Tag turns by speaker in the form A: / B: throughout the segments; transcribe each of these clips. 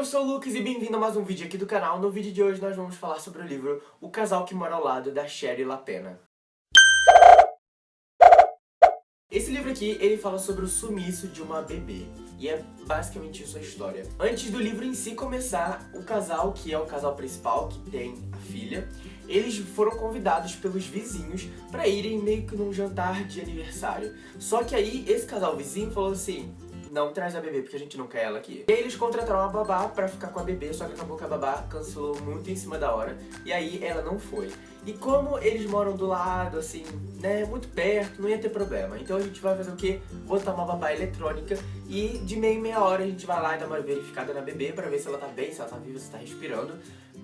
A: eu sou o Lucas e bem-vindo a mais um vídeo aqui do canal. No vídeo de hoje nós vamos falar sobre o livro O Casal que Mora ao Lado, da Sherry Lapena. Esse livro aqui, ele fala sobre o sumiço de uma bebê. E é basicamente isso a história. Antes do livro em si começar, o casal, que é o casal principal, que tem a filha, eles foram convidados pelos vizinhos pra irem meio que num jantar de aniversário. Só que aí, esse casal vizinho falou assim, não traz a bebê porque a gente não quer ela aqui. E aí eles contrataram uma babá pra ficar com a bebê, só que acabou que a babá cancelou muito em cima da hora, e aí ela não foi. E como eles moram do lado, assim, né, muito perto, não ia ter problema. Então a gente vai fazer o quê? Botar uma babá eletrônica e de meia em meia hora a gente vai lá e dá uma verificada na bebê pra ver se ela tá bem, se ela tá viva, se tá respirando.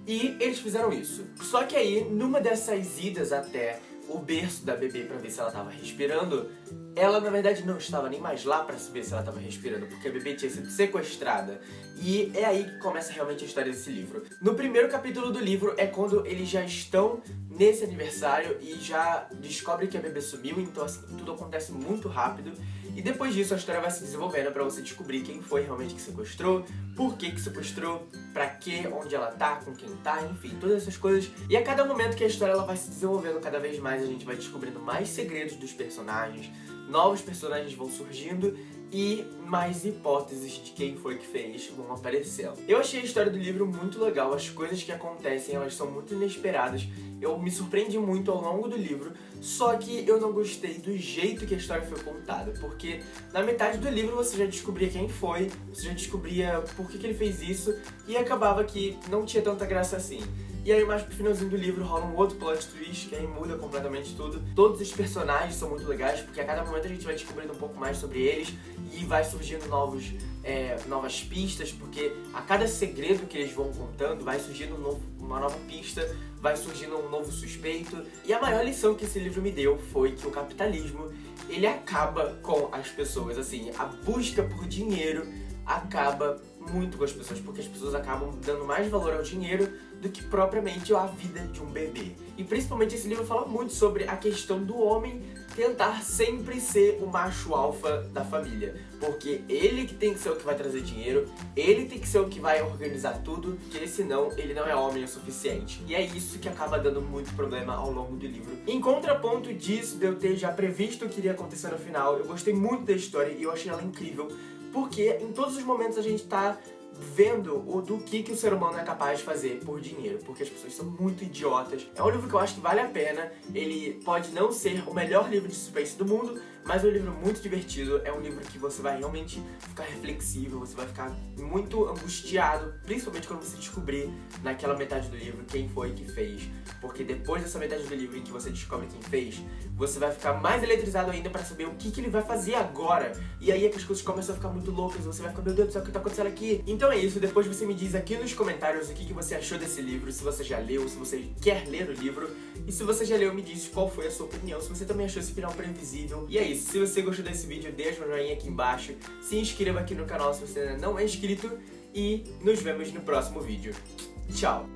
A: E eles fizeram isso. Só que aí, numa dessas idas até o berço da bebê pra ver se ela tava respirando, ela na verdade não estava nem mais lá pra saber se ela tava respirando, porque a bebê tinha sido sequestrada. E é aí que começa realmente a história desse livro. No primeiro capítulo do livro é quando eles já estão nesse aniversário e já descobrem que a bebê sumiu, então assim, tudo acontece muito rápido. E depois disso a história vai se desenvolvendo pra você descobrir quem foi realmente que sequestrou, por que que sequestrou, pra que, onde ela tá, com quem tá, enfim, todas essas coisas. E a cada momento que a história ela vai se desenvolvendo cada vez mais, a gente vai descobrindo mais segredos dos personagens, novos personagens vão surgindo e mais hipóteses de quem foi que fez vão aparecendo. Eu achei a história do livro muito legal, as coisas que acontecem elas são muito inesperadas, eu me surpreendi muito ao longo do livro, só que eu não gostei do jeito que a história foi contada, porque na metade do livro você já descobria quem foi, você já descobria por que, que ele fez isso, e acabava que não tinha tanta graça assim. E aí mais pro finalzinho do livro rola um outro plot twist que aí muda completamente tudo. Todos os personagens são muito legais, porque a cada momento a gente vai descobrindo um pouco mais sobre eles e vai surgindo novos, é, novas pistas, porque a cada segredo que eles vão contando vai surgindo um novo, uma nova pista, vai surgindo um novo suspeito. E a maior lição que esse livro me deu foi que o capitalismo, ele acaba com as pessoas, assim, a busca por dinheiro acaba muito com as pessoas, porque as pessoas acabam dando mais valor ao dinheiro do que propriamente a vida de um bebê. E principalmente esse livro fala muito sobre a questão do homem tentar sempre ser o macho alfa da família. Porque ele que tem que ser o que vai trazer dinheiro, ele tem que ser o que vai organizar tudo, porque senão ele não é homem o suficiente. E é isso que acaba dando muito problema ao longo do livro. Em contraponto disso, de eu ter já previsto o que iria acontecer no final, eu gostei muito da história e eu achei ela incrível, porque em todos os momentos a gente tá vendo o do que, que o ser humano é capaz de fazer por dinheiro, porque as pessoas são muito idiotas. É um livro que eu acho que vale a pena, ele pode não ser o melhor livro de suspense do mundo, mas é um livro muito divertido, é um livro que você vai realmente ficar reflexivo, você vai ficar muito angustiado, principalmente quando você descobrir naquela metade do livro quem foi que fez, porque depois dessa metade do livro em que você descobre quem fez, você vai ficar mais eletrizado ainda pra saber o que, que ele vai fazer agora, e aí é que as coisas começam a ficar muito loucas, você vai ficar, meu Deus do céu, o que tá acontecendo aqui? Então é isso, depois você me diz aqui nos comentários o que, que você achou desse livro, se você já leu, se você quer ler o livro, e se você já leu, me diz qual foi a sua opinião, se você também achou esse final previsível, e é isso. Se você gostou desse vídeo, deixa um joinha aqui embaixo. Se inscreva aqui no canal se você ainda não é inscrito. E nos vemos no próximo vídeo. Tchau!